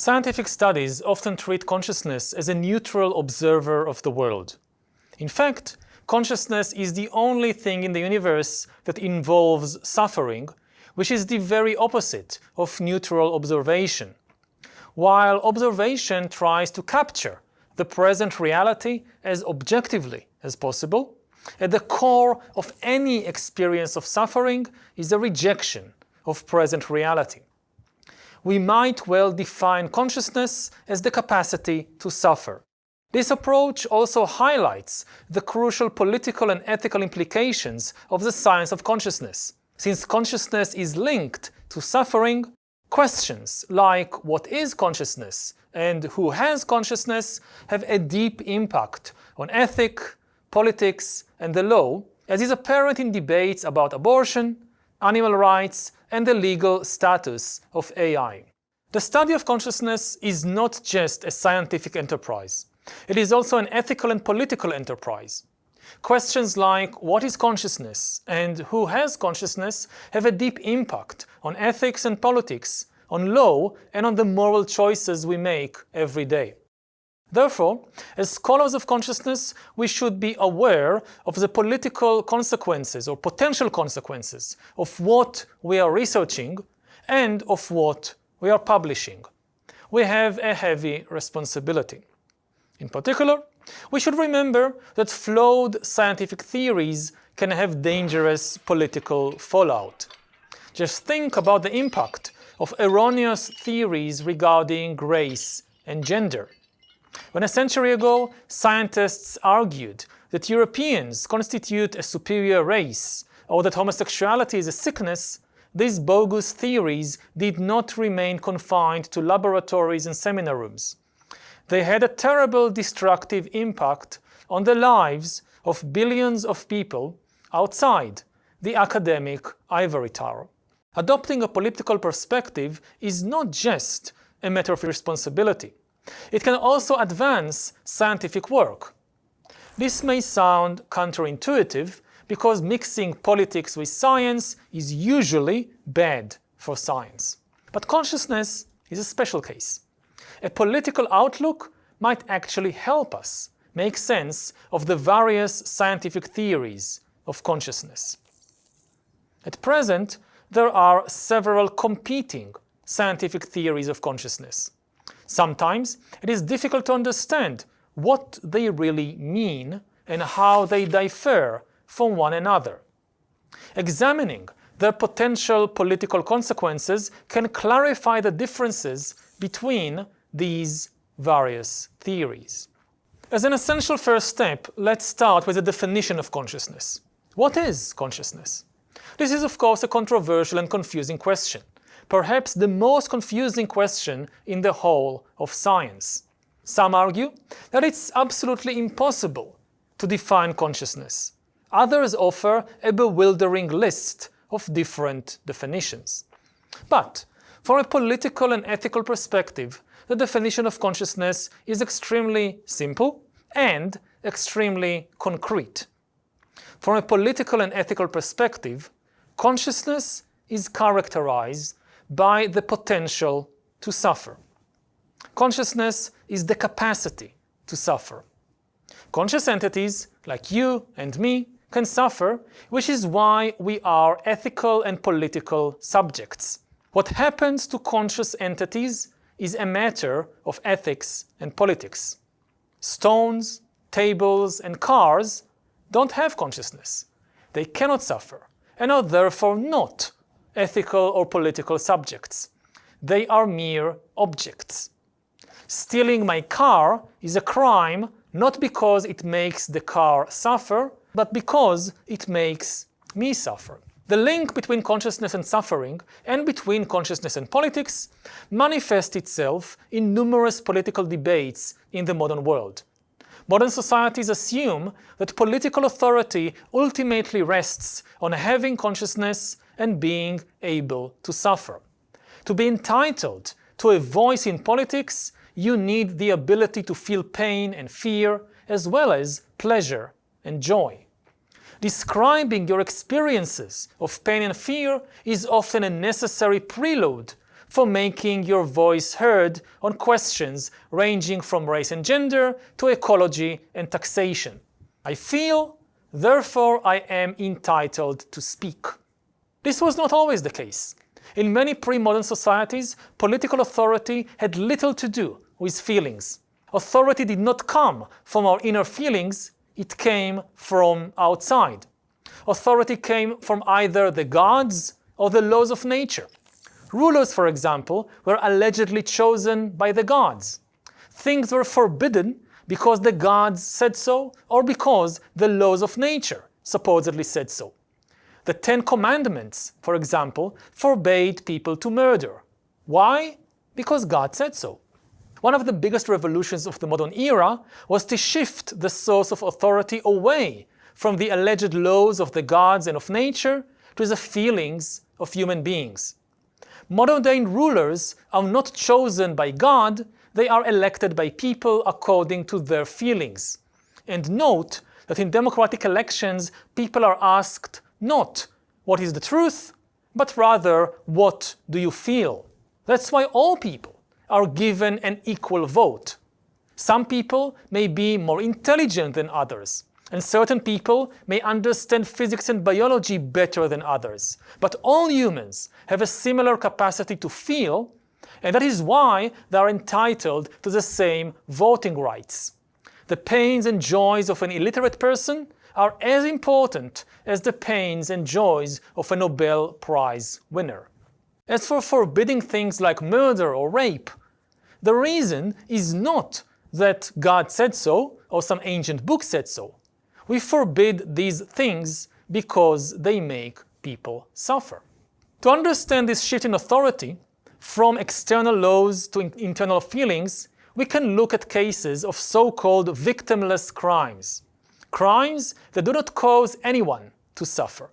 Scientific studies often treat consciousness as a neutral observer of the world. In fact, consciousness is the only thing in the universe that involves suffering, which is the very opposite of neutral observation. While observation tries to capture the present reality as objectively as possible, at the core of any experience of suffering is a rejection of present reality we might well define consciousness as the capacity to suffer. This approach also highlights the crucial political and ethical implications of the science of consciousness. Since consciousness is linked to suffering, questions like what is consciousness and who has consciousness have a deep impact on ethic, politics, and the law, as is apparent in debates about abortion, animal rights, and the legal status of AI. The study of consciousness is not just a scientific enterprise. It is also an ethical and political enterprise. Questions like what is consciousness and who has consciousness have a deep impact on ethics and politics, on law and on the moral choices we make every day. Therefore, as scholars of consciousness, we should be aware of the political consequences or potential consequences of what we are researching and of what we are publishing. We have a heavy responsibility. In particular, we should remember that flawed scientific theories can have dangerous political fallout. Just think about the impact of erroneous theories regarding race and gender. When a century ago, scientists argued that Europeans constitute a superior race or that homosexuality is a sickness, these bogus theories did not remain confined to laboratories and seminar rooms. They had a terrible destructive impact on the lives of billions of people outside the academic ivory tower. Adopting a political perspective is not just a matter of responsibility. It can also advance scientific work. This may sound counterintuitive because mixing politics with science is usually bad for science. But consciousness is a special case. A political outlook might actually help us make sense of the various scientific theories of consciousness. At present, there are several competing scientific theories of consciousness. Sometimes it is difficult to understand what they really mean and how they differ from one another. Examining their potential political consequences can clarify the differences between these various theories. As an essential first step, let's start with the definition of consciousness. What is consciousness? This is of course a controversial and confusing question perhaps the most confusing question in the whole of science. Some argue that it's absolutely impossible to define consciousness. Others offer a bewildering list of different definitions. But from a political and ethical perspective, the definition of consciousness is extremely simple and extremely concrete. From a political and ethical perspective, consciousness is characterized by the potential to suffer. Consciousness is the capacity to suffer. Conscious entities, like you and me, can suffer, which is why we are ethical and political subjects. What happens to conscious entities is a matter of ethics and politics. Stones, tables, and cars don't have consciousness. They cannot suffer, and are therefore not ethical or political subjects. They are mere objects. Stealing my car is a crime not because it makes the car suffer, but because it makes me suffer. The link between consciousness and suffering, and between consciousness and politics, manifests itself in numerous political debates in the modern world. Modern societies assume that political authority ultimately rests on having consciousness and being able to suffer. To be entitled to a voice in politics, you need the ability to feel pain and fear, as well as pleasure and joy. Describing your experiences of pain and fear is often a necessary prelude for making your voice heard on questions ranging from race and gender to ecology and taxation. I feel, therefore I am entitled to speak. This was not always the case. In many pre-modern societies, political authority had little to do with feelings. Authority did not come from our inner feelings, it came from outside. Authority came from either the gods or the laws of nature. Rulers, for example, were allegedly chosen by the gods. Things were forbidden because the gods said so or because the laws of nature supposedly said so. The Ten Commandments, for example, forbade people to murder. Why? Because God said so. One of the biggest revolutions of the modern era was to shift the source of authority away from the alleged laws of the gods and of nature to the feelings of human beings. Modern-day rulers are not chosen by God, they are elected by people according to their feelings. And note that in democratic elections, people are asked not what is the truth, but rather what do you feel. That's why all people are given an equal vote. Some people may be more intelligent than others, and certain people may understand physics and biology better than others. But all humans have a similar capacity to feel, and that is why they are entitled to the same voting rights. The pains and joys of an illiterate person are as important as the pains and joys of a Nobel Prize winner. As for forbidding things like murder or rape, the reason is not that God said so or some ancient book said so. We forbid these things because they make people suffer. To understand this shift in authority, from external laws to internal feelings, we can look at cases of so-called victimless crimes. Crimes that do not cause anyone to suffer.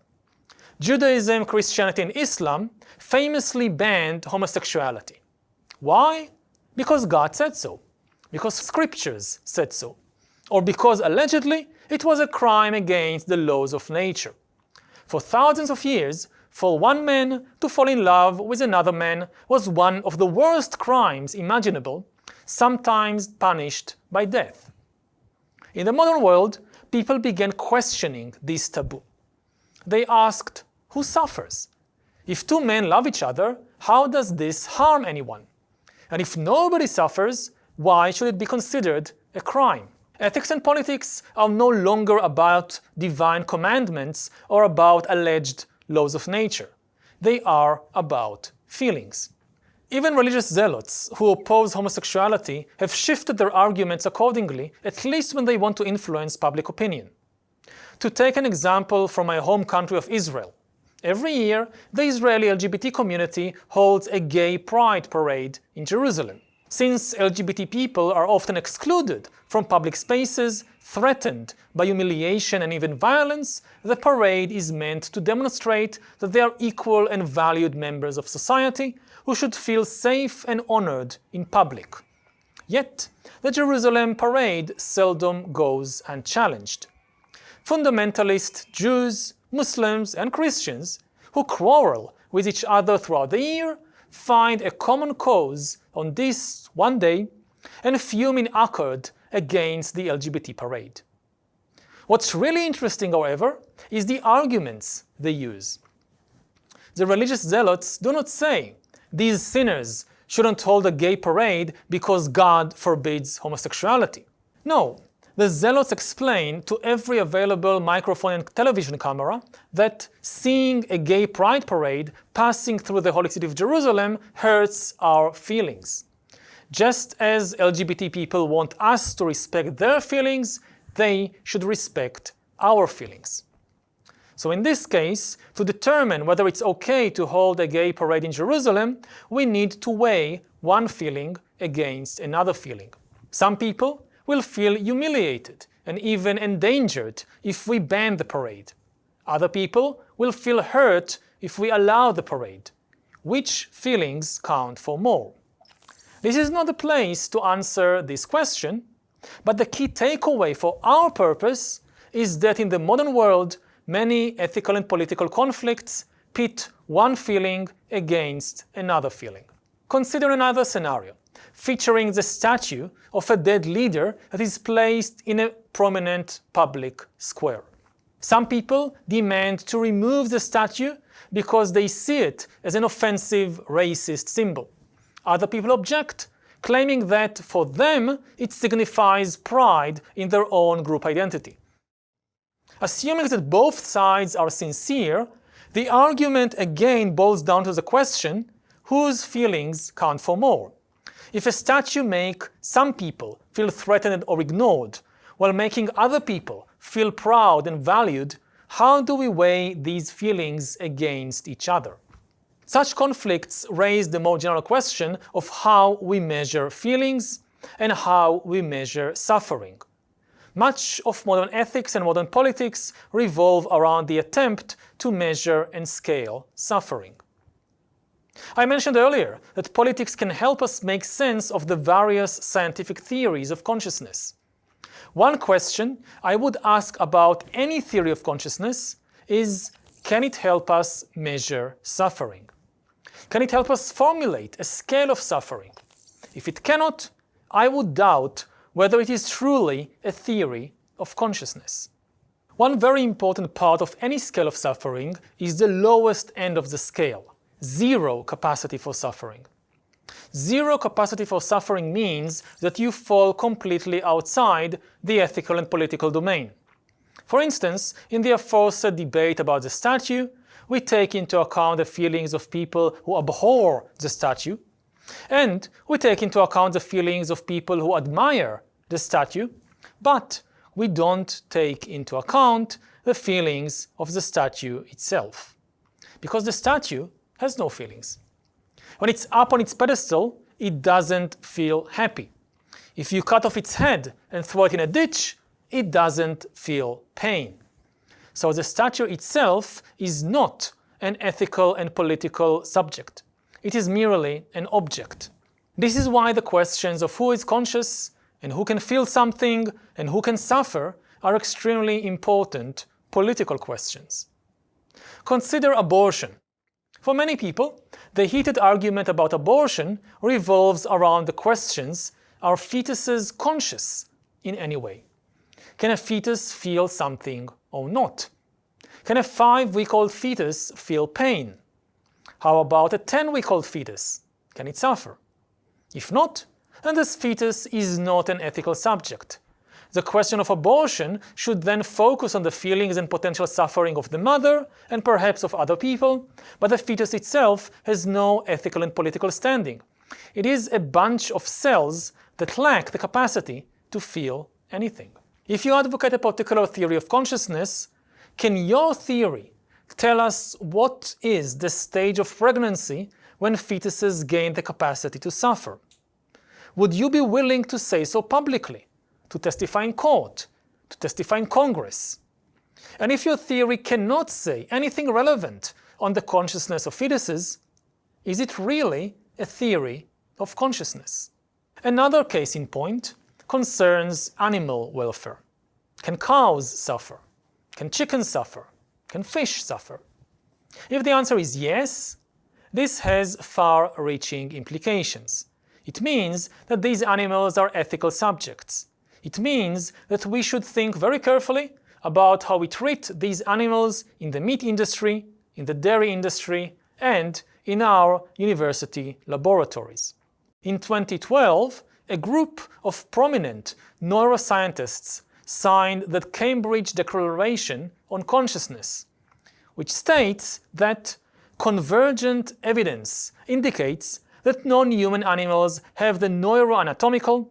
Judaism, Christianity and Islam famously banned homosexuality. Why? Because God said so. Because scriptures said so. Or because allegedly it was a crime against the laws of nature. For thousands of years, for one man to fall in love with another man was one of the worst crimes imaginable, sometimes punished by death. In the modern world, people began questioning this taboo. They asked, who suffers? If two men love each other, how does this harm anyone? And if nobody suffers, why should it be considered a crime? Ethics and politics are no longer about divine commandments or about alleged laws of nature. They are about feelings. Even religious zealots who oppose homosexuality have shifted their arguments accordingly, at least when they want to influence public opinion. To take an example from my home country of Israel, every year the Israeli LGBT community holds a gay pride parade in Jerusalem. Since LGBT people are often excluded from public spaces, threatened by humiliation and even violence, the parade is meant to demonstrate that they are equal and valued members of society who should feel safe and honored in public. Yet, the Jerusalem parade seldom goes unchallenged. Fundamentalist Jews, Muslims and Christians who quarrel with each other throughout the year find a common cause on this one day and fume in accord against the LGBT parade. What's really interesting, however, is the arguments they use. The religious zealots do not say these sinners shouldn't hold a gay parade because God forbids homosexuality. No, the zealots explain to every available microphone and television camera that seeing a gay pride parade passing through the holy city of Jerusalem hurts our feelings. Just as LGBT people want us to respect their feelings, they should respect our feelings. So in this case, to determine whether it's okay to hold a gay parade in Jerusalem, we need to weigh one feeling against another feeling. Some people will feel humiliated and even endangered if we ban the parade. Other people will feel hurt if we allow the parade. Which feelings count for more? This is not the place to answer this question, but the key takeaway for our purpose is that in the modern world, many ethical and political conflicts pit one feeling against another feeling. Consider another scenario, featuring the statue of a dead leader that is placed in a prominent public square. Some people demand to remove the statue because they see it as an offensive racist symbol. Other people object, claiming that for them it signifies pride in their own group identity. Assuming that both sides are sincere, the argument again boils down to the question, whose feelings count for more? If a statue makes some people feel threatened or ignored, while making other people feel proud and valued, how do we weigh these feelings against each other? Such conflicts raise the more general question of how we measure feelings and how we measure suffering. Much of modern ethics and modern politics revolve around the attempt to measure and scale suffering. I mentioned earlier that politics can help us make sense of the various scientific theories of consciousness. One question I would ask about any theory of consciousness is, can it help us measure suffering? Can it help us formulate a scale of suffering? If it cannot, I would doubt whether it is truly a theory of consciousness. One very important part of any scale of suffering is the lowest end of the scale, zero capacity for suffering. Zero capacity for suffering means that you fall completely outside the ethical and political domain. For instance, in the aforesaid debate about the statue, we take into account the feelings of people who abhor the statue, and we take into account the feelings of people who admire the statue, but we don't take into account the feelings of the statue itself, because the statue has no feelings. When it's up on its pedestal, it doesn't feel happy. If you cut off its head and throw it in a ditch, it doesn't feel pain. So the statue itself is not an ethical and political subject. It is merely an object. This is why the questions of who is conscious and who can feel something and who can suffer are extremely important political questions. Consider abortion. For many people, the heated argument about abortion revolves around the questions, are fetuses conscious in any way? Can a fetus feel something or not? Can a 5-week-old fetus feel pain? How about a 10-week-old fetus? Can it suffer? If not, then this fetus is not an ethical subject. The question of abortion should then focus on the feelings and potential suffering of the mother and perhaps of other people, but the fetus itself has no ethical and political standing. It is a bunch of cells that lack the capacity to feel anything. If you advocate a particular theory of consciousness, can your theory tell us what is the stage of pregnancy when fetuses gain the capacity to suffer? Would you be willing to say so publicly? to testify in court, to testify in Congress. And if your theory cannot say anything relevant on the consciousness of fetuses, is it really a theory of consciousness? Another case in point concerns animal welfare. Can cows suffer? Can chickens suffer? Can fish suffer? If the answer is yes, this has far-reaching implications. It means that these animals are ethical subjects, it means that we should think very carefully about how we treat these animals in the meat industry, in the dairy industry, and in our university laboratories. In 2012, a group of prominent neuroscientists signed the Cambridge Declaration on Consciousness, which states that convergent evidence indicates that non-human animals have the neuroanatomical,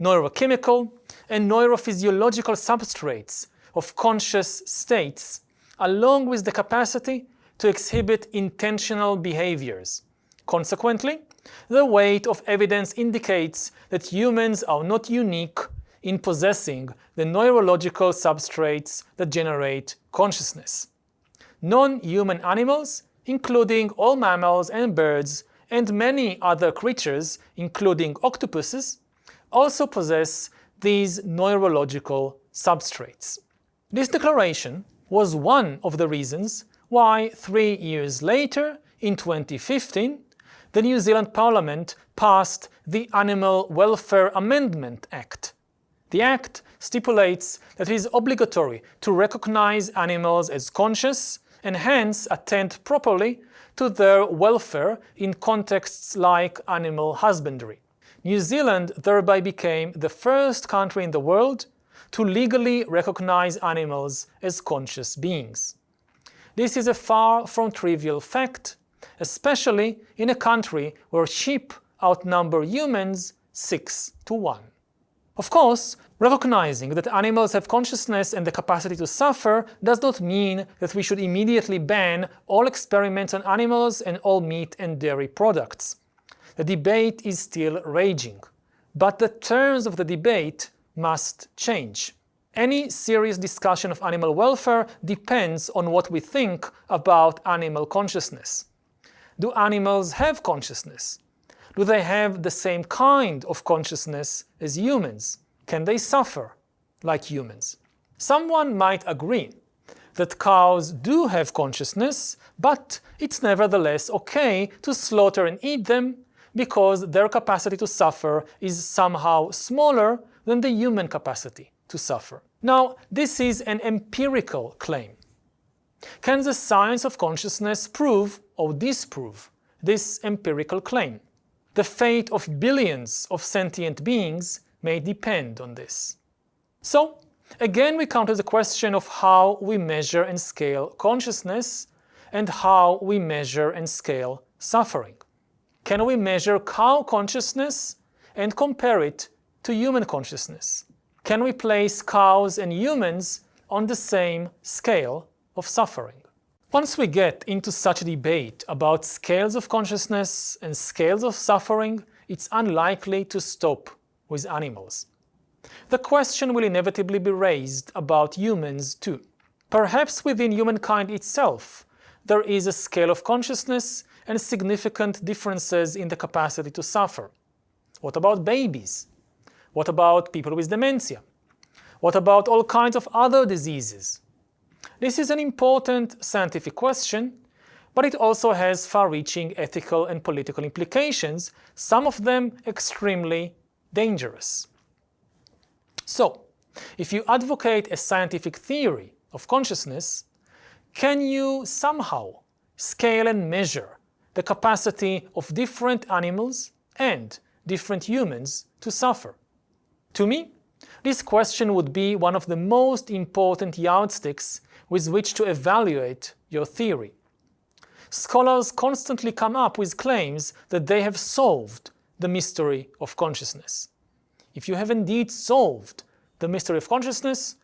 neurochemical, and neurophysiological substrates of conscious states, along with the capacity to exhibit intentional behaviors. Consequently, the weight of evidence indicates that humans are not unique in possessing the neurological substrates that generate consciousness. Non-human animals, including all mammals and birds, and many other creatures, including octopuses, also possess these neurological substrates. This declaration was one of the reasons why three years later, in 2015, the New Zealand Parliament passed the Animal Welfare Amendment Act. The Act stipulates that it is obligatory to recognize animals as conscious and hence attend properly to their welfare in contexts like animal husbandry. New Zealand thereby became the first country in the world to legally recognize animals as conscious beings. This is a far from trivial fact, especially in a country where sheep outnumber humans 6 to 1. Of course, recognizing that animals have consciousness and the capacity to suffer does not mean that we should immediately ban all experiments on animals and all meat and dairy products. The debate is still raging, but the terms of the debate must change. Any serious discussion of animal welfare depends on what we think about animal consciousness. Do animals have consciousness? Do they have the same kind of consciousness as humans? Can they suffer like humans? Someone might agree that cows do have consciousness, but it's nevertheless okay to slaughter and eat them because their capacity to suffer is somehow smaller than the human capacity to suffer. Now, this is an empirical claim. Can the science of consciousness prove or disprove this empirical claim? The fate of billions of sentient beings may depend on this. So, again we come to the question of how we measure and scale consciousness and how we measure and scale suffering. Can we measure cow consciousness and compare it to human consciousness? Can we place cows and humans on the same scale of suffering? Once we get into such a debate about scales of consciousness and scales of suffering, it's unlikely to stop with animals. The question will inevitably be raised about humans too. Perhaps within humankind itself, there is a scale of consciousness and significant differences in the capacity to suffer. What about babies? What about people with dementia? What about all kinds of other diseases? This is an important scientific question, but it also has far-reaching ethical and political implications, some of them extremely dangerous. So, if you advocate a scientific theory of consciousness, can you somehow scale and measure the capacity of different animals and different humans to suffer? To me, this question would be one of the most important yardsticks with which to evaluate your theory. Scholars constantly come up with claims that they have solved the mystery of consciousness. If you have indeed solved the mystery of consciousness,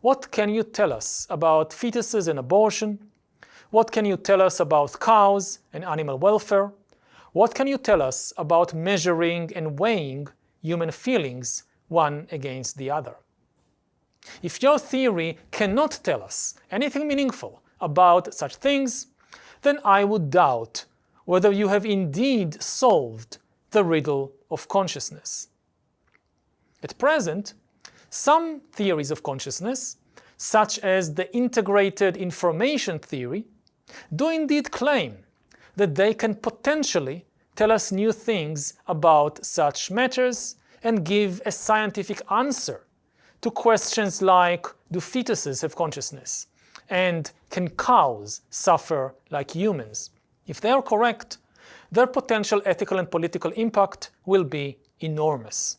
what can you tell us about fetuses and abortion? What can you tell us about cows and animal welfare? What can you tell us about measuring and weighing human feelings one against the other? If your theory cannot tell us anything meaningful about such things, then I would doubt whether you have indeed solved the riddle of consciousness. At present, some theories of consciousness, such as the integrated information theory, do indeed claim that they can potentially tell us new things about such matters and give a scientific answer to questions like, do fetuses have consciousness? And can cows suffer like humans? If they are correct, their potential ethical and political impact will be enormous.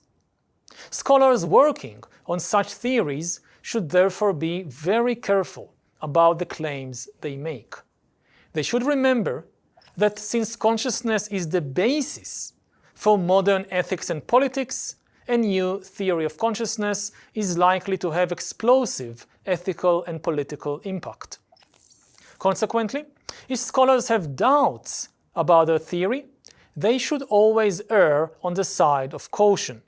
Scholars working on such theories should therefore be very careful about the claims they make. They should remember that since consciousness is the basis for modern ethics and politics, a new theory of consciousness is likely to have explosive ethical and political impact. Consequently, if scholars have doubts about their theory, they should always err on the side of caution,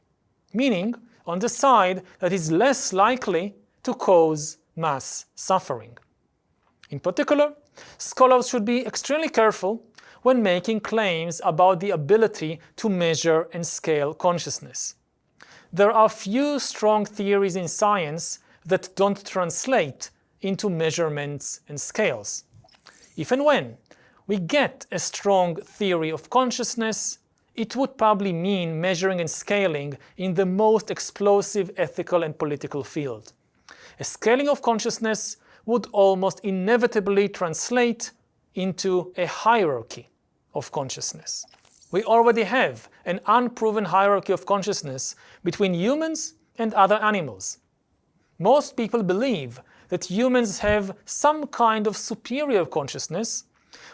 meaning on the side that is less likely to cause mass suffering. In particular, scholars should be extremely careful when making claims about the ability to measure and scale consciousness there are few strong theories in science that don't translate into measurements and scales. If and when we get a strong theory of consciousness, it would probably mean measuring and scaling in the most explosive ethical and political field. A scaling of consciousness would almost inevitably translate into a hierarchy of consciousness. We already have an unproven hierarchy of consciousness between humans and other animals. Most people believe that humans have some kind of superior consciousness,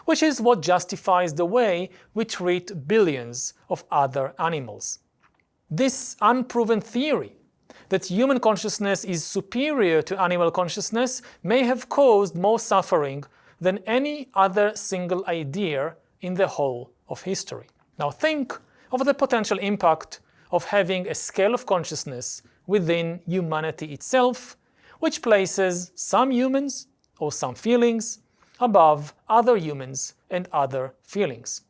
which is what justifies the way we treat billions of other animals. This unproven theory that human consciousness is superior to animal consciousness may have caused more suffering than any other single idea in the whole of history. Now think of the potential impact of having a scale of consciousness within humanity itself, which places some humans or some feelings above other humans and other feelings.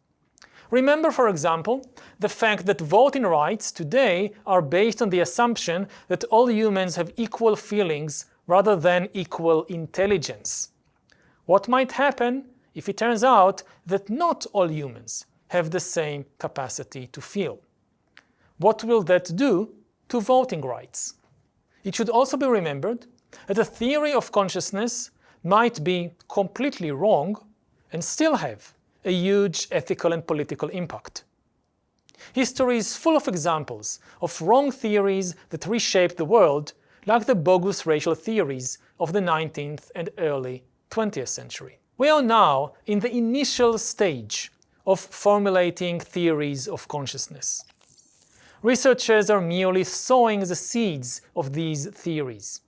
Remember, for example, the fact that voting rights today are based on the assumption that all humans have equal feelings rather than equal intelligence. What might happen if it turns out that not all humans have the same capacity to feel? What will that do to voting rights? It should also be remembered that a theory of consciousness might be completely wrong and still have a huge ethical and political impact. History is full of examples of wrong theories that reshaped the world, like the bogus racial theories of the 19th and early 20th century. We are now in the initial stage of formulating theories of consciousness. Researchers are merely sowing the seeds of these theories.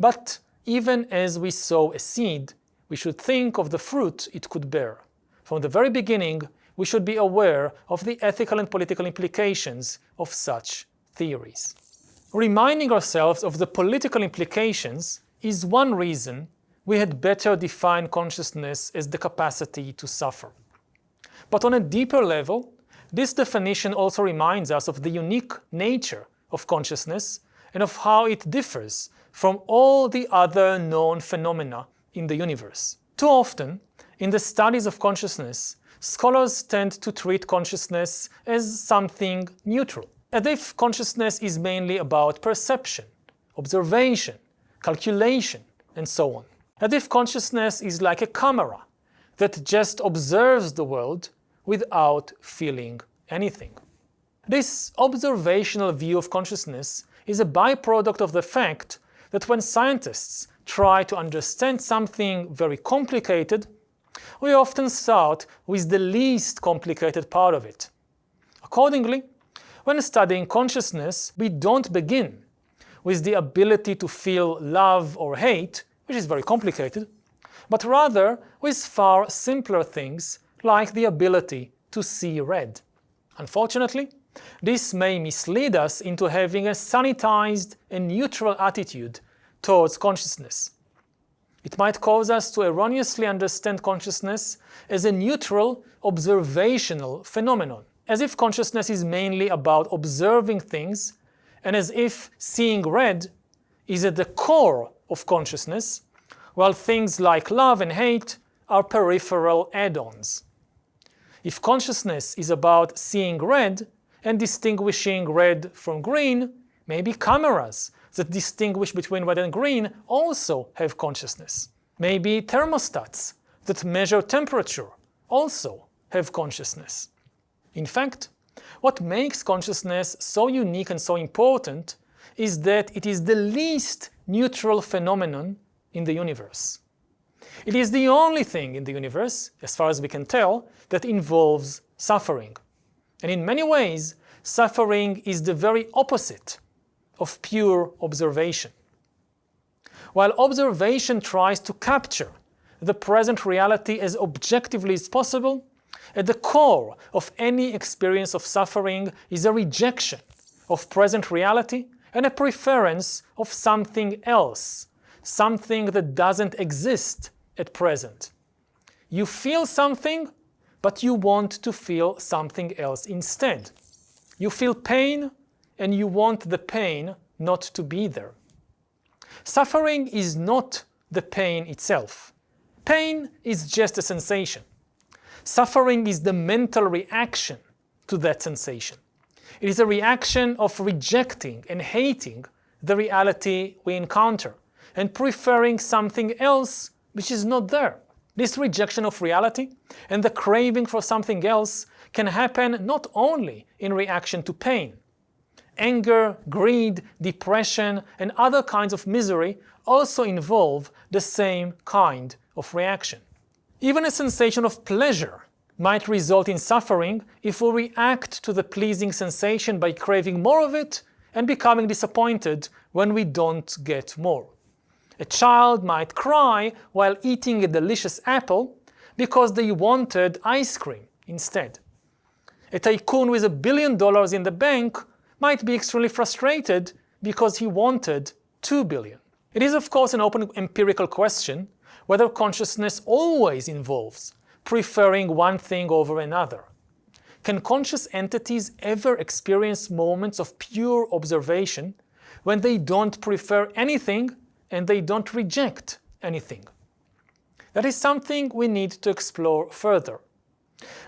But even as we sow a seed, we should think of the fruit it could bear. From the very beginning, we should be aware of the ethical and political implications of such theories. Reminding ourselves of the political implications is one reason we had better define consciousness as the capacity to suffer. But on a deeper level, this definition also reminds us of the unique nature of consciousness and of how it differs from all the other known phenomena in the universe. Too often, in the studies of consciousness, scholars tend to treat consciousness as something neutral, as if consciousness is mainly about perception, observation, calculation, and so on. As if consciousness is like a camera that just observes the world without feeling anything. This observational view of consciousness is a byproduct of the fact that when scientists try to understand something very complicated, we often start with the least complicated part of it. Accordingly, when studying consciousness, we don't begin with the ability to feel love or hate, which is very complicated, but rather with far simpler things like the ability to see red. Unfortunately, this may mislead us into having a sanitized and neutral attitude towards consciousness. It might cause us to erroneously understand consciousness as a neutral, observational phenomenon, as if consciousness is mainly about observing things, and as if seeing red is at the core of consciousness, while things like love and hate are peripheral add-ons. If consciousness is about seeing red and distinguishing red from green, maybe cameras that distinguish between red and green also have consciousness. Maybe thermostats that measure temperature also have consciousness. In fact, what makes consciousness so unique and so important is that it is the least neutral phenomenon in the universe. It is the only thing in the universe, as far as we can tell, that involves suffering. And in many ways, suffering is the very opposite of pure observation. While observation tries to capture the present reality as objectively as possible, at the core of any experience of suffering is a rejection of present reality and a preference of something else, something that doesn't exist at present. You feel something, but you want to feel something else instead. You feel pain, and you want the pain not to be there. Suffering is not the pain itself. Pain is just a sensation. Suffering is the mental reaction to that sensation. It is a reaction of rejecting and hating the reality we encounter and preferring something else which is not there. This rejection of reality and the craving for something else can happen not only in reaction to pain. Anger, greed, depression, and other kinds of misery also involve the same kind of reaction. Even a sensation of pleasure might result in suffering if we react to the pleasing sensation by craving more of it and becoming disappointed when we don't get more. A child might cry while eating a delicious apple because they wanted ice cream instead. A tycoon with a billion dollars in the bank might be extremely frustrated because he wanted two billion. It is of course an open empirical question whether consciousness always involves preferring one thing over another. Can conscious entities ever experience moments of pure observation when they don't prefer anything and they don't reject anything? That is something we need to explore further.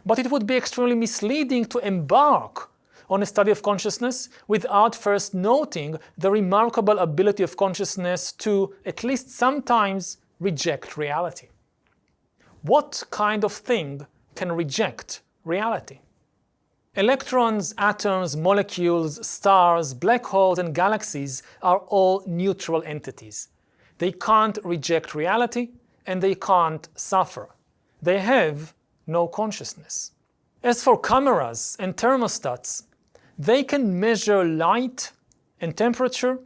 But it would be extremely misleading to embark on a study of consciousness without first noting the remarkable ability of consciousness to, at least sometimes, reject reality. What kind of thing can reject reality? Electrons, atoms, molecules, stars, black holes, and galaxies are all neutral entities. They can't reject reality, and they can't suffer. They have no consciousness. As for cameras and thermostats, they can measure light and temperature,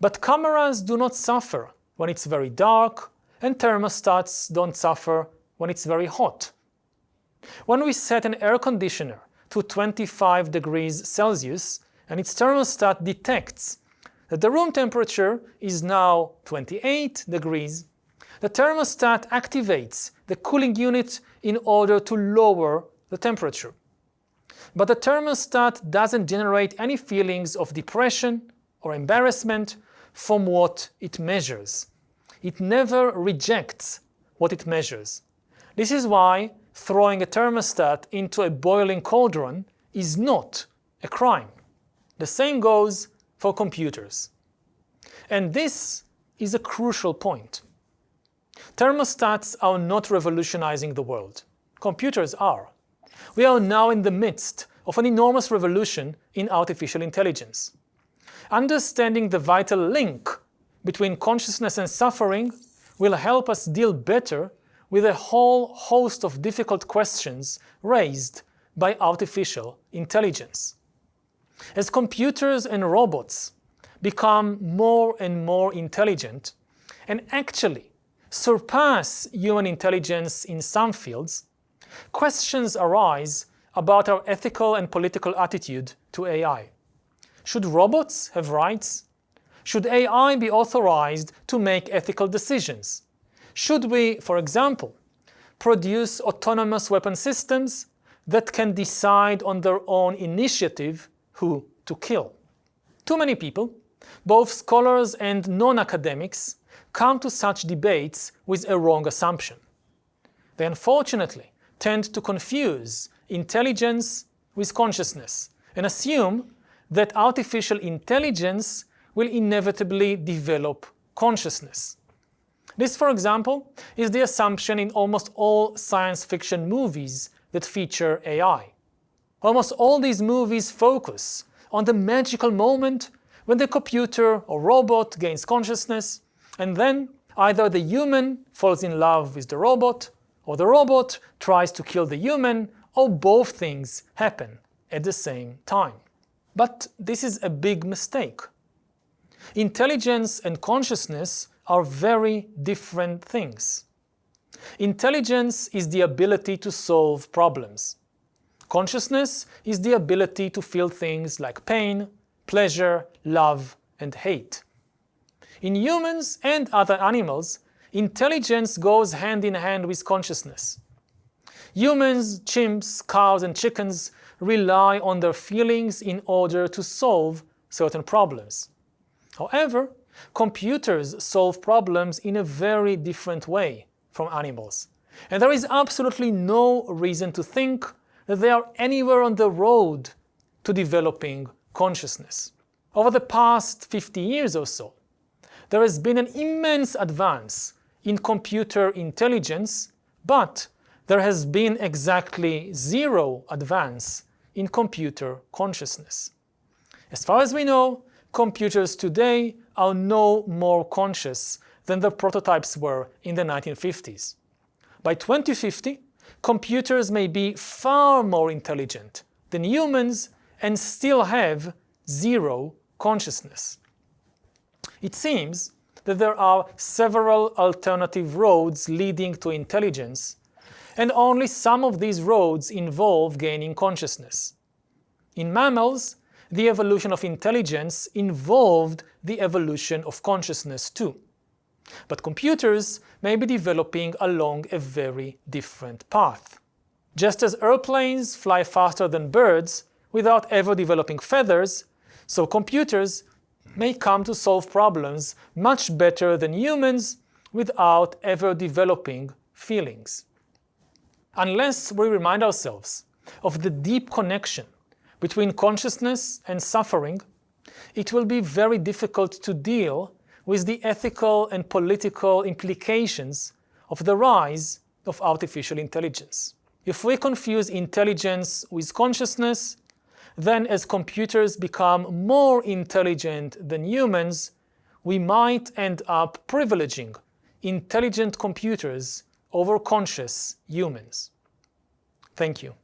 but cameras do not suffer when it's very dark, and thermostats don't suffer when it's very hot. When we set an air conditioner to 25 degrees Celsius and its thermostat detects that the room temperature is now 28 degrees, the thermostat activates the cooling unit in order to lower the temperature. But the thermostat doesn't generate any feelings of depression or embarrassment from what it measures. It never rejects what it measures. This is why throwing a thermostat into a boiling cauldron is not a crime. The same goes for computers. And this is a crucial point. Thermostats are not revolutionizing the world. Computers are. We are now in the midst of an enormous revolution in artificial intelligence. Understanding the vital link between consciousness and suffering will help us deal better with a whole host of difficult questions raised by artificial intelligence. As computers and robots become more and more intelligent and actually surpass human intelligence in some fields, questions arise about our ethical and political attitude to AI. Should robots have rights? Should AI be authorized to make ethical decisions? Should we, for example, produce autonomous weapon systems that can decide on their own initiative who to kill? Too many people, both scholars and non-academics, come to such debates with a wrong assumption. They unfortunately tend to confuse intelligence with consciousness and assume that artificial intelligence will inevitably develop consciousness. This, for example, is the assumption in almost all science fiction movies that feature AI. Almost all these movies focus on the magical moment when the computer or robot gains consciousness, and then either the human falls in love with the robot, or the robot tries to kill the human, or both things happen at the same time. But this is a big mistake. Intelligence and consciousness are very different things. Intelligence is the ability to solve problems. Consciousness is the ability to feel things like pain, pleasure, love, and hate. In humans and other animals, intelligence goes hand in hand with consciousness. Humans, chimps, cows, and chickens rely on their feelings in order to solve certain problems. However, Computers solve problems in a very different way from animals. and there is absolutely no reason to think that they are anywhere on the road to developing consciousness. Over the past 50 years or so, there has been an immense advance in computer intelligence, but there has been exactly zero advance in computer consciousness. As far as we know, computers today are no more conscious than the prototypes were in the 1950s. By 2050, computers may be far more intelligent than humans and still have zero consciousness. It seems that there are several alternative roads leading to intelligence, and only some of these roads involve gaining consciousness. In mammals, the evolution of intelligence involved the evolution of consciousness too. But computers may be developing along a very different path. Just as airplanes fly faster than birds without ever developing feathers, so computers may come to solve problems much better than humans without ever developing feelings. Unless we remind ourselves of the deep connection between consciousness and suffering, it will be very difficult to deal with the ethical and political implications of the rise of artificial intelligence. If we confuse intelligence with consciousness, then as computers become more intelligent than humans, we might end up privileging intelligent computers over conscious humans. Thank you.